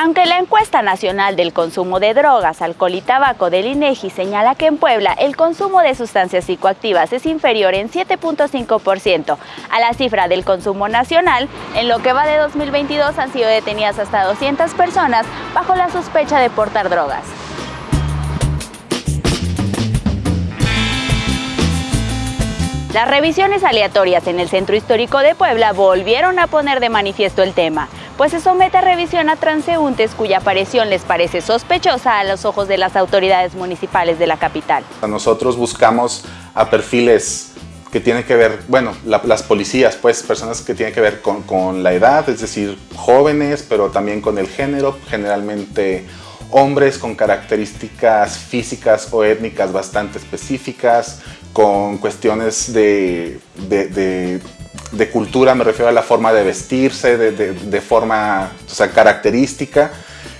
Aunque la encuesta nacional del consumo de drogas, alcohol y tabaco del INEGI señala que en Puebla el consumo de sustancias psicoactivas es inferior en 7.5% a la cifra del consumo nacional, en lo que va de 2022 han sido detenidas hasta 200 personas bajo la sospecha de portar drogas. Las revisiones aleatorias en el Centro Histórico de Puebla volvieron a poner de manifiesto el tema pues se somete a revisión a transeúntes cuya aparición les parece sospechosa a los ojos de las autoridades municipales de la capital. Nosotros buscamos a perfiles que tienen que ver, bueno, las policías, pues personas que tienen que ver con, con la edad, es decir, jóvenes, pero también con el género, generalmente hombres con características físicas o étnicas bastante específicas, con cuestiones de, de de cultura me refiero a la forma de vestirse, de, forma o sea, característica.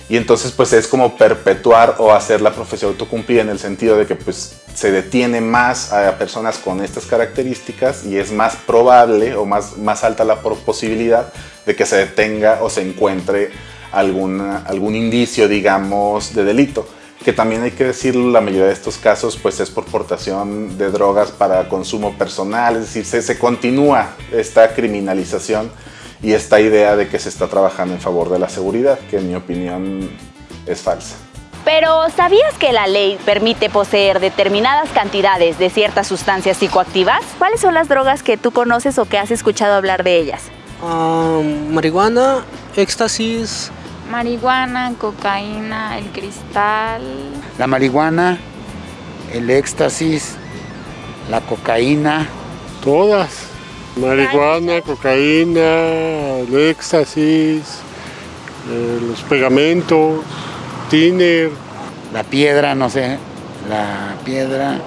Y entonces pues es como perpetuar o hacer la profesión autocumplida en el sentido de que pues se detiene más a personas con estas características y es más probable o más, más alta la posibilidad de que se detenga o se encuentre alguna, algún indicio, digamos, de delito que también hay que decirlo, la mayoría de estos casos pues es por portación de drogas para consumo personal, es decir, se, se continúa esta criminalización y esta idea de que se está trabajando en favor de la seguridad, que en mi opinión es falsa. Pero ¿sabías que la ley permite poseer determinadas cantidades de ciertas sustancias psicoactivas? ¿Cuáles son las drogas que tú conoces o que has escuchado hablar de ellas? Ah, marihuana, éxtasis, marihuana, cocaína, el cristal. La marihuana, el éxtasis, la cocaína. Todas. Marihuana, cocaína, el éxtasis, eh, los pegamentos, tiner. La piedra, no sé, la piedra,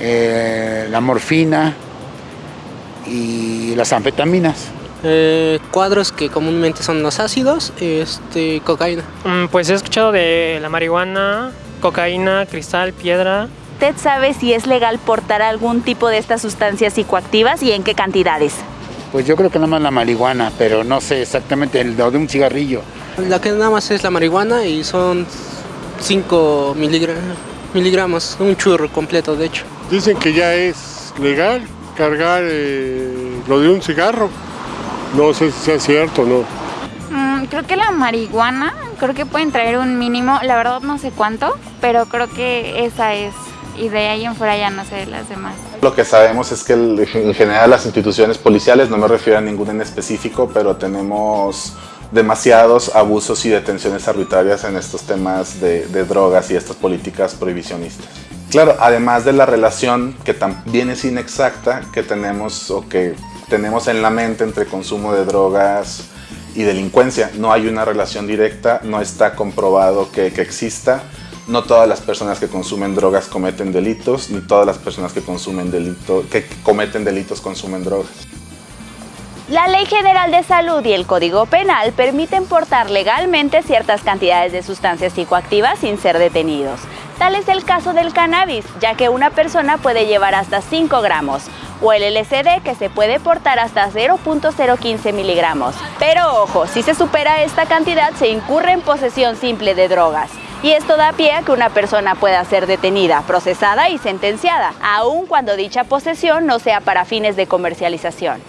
eh, la morfina y las anfetaminas. Eh, cuadros que comúnmente son los ácidos, este, cocaína. Mm, pues he escuchado de la marihuana, cocaína, cristal, piedra. ¿Usted sabe si es legal portar algún tipo de estas sustancias psicoactivas y en qué cantidades? Pues yo creo que nada más la marihuana, pero no sé exactamente el de un cigarrillo. La que nada más es la marihuana y son 5 miligramos, un churro completo de hecho. Dicen que ya es legal cargar eh, lo de un cigarro. No sé si sea cierto o no. Mm, creo que la marihuana, creo que pueden traer un mínimo, la verdad no sé cuánto, pero creo que esa es. Y de ahí en fuera ya no sé las demás. Lo que sabemos es que en general las instituciones policiales, no me refiero a ninguna en específico, pero tenemos demasiados abusos y detenciones arbitrarias en estos temas de, de, drogas y estas políticas prohibicionistas. Claro, además de la relación que también es inexacta que tenemos o que tenemos en la mente entre consumo de drogas y delincuencia. No hay una relación directa, no está comprobado que, exista. No todas las personas que consumen drogas cometen delitos, ni todas las personas que, consumen delito, que cometen delitos consumen drogas. La Ley General de Salud y el Código Penal permiten portar legalmente ciertas cantidades de sustancias psicoactivas sin ser detenidos. Tal es el caso del cannabis, ya que una persona puede llevar hasta 5 gramos, o el LSD que se puede portar hasta 0.015 miligramos. Pero ojo, si se supera esta cantidad se incurre en posesión simple de drogas. Y esto da pie a que una persona pueda ser detenida, procesada y sentenciada, aun cuando dicha posesión no sea para fines de comercialización.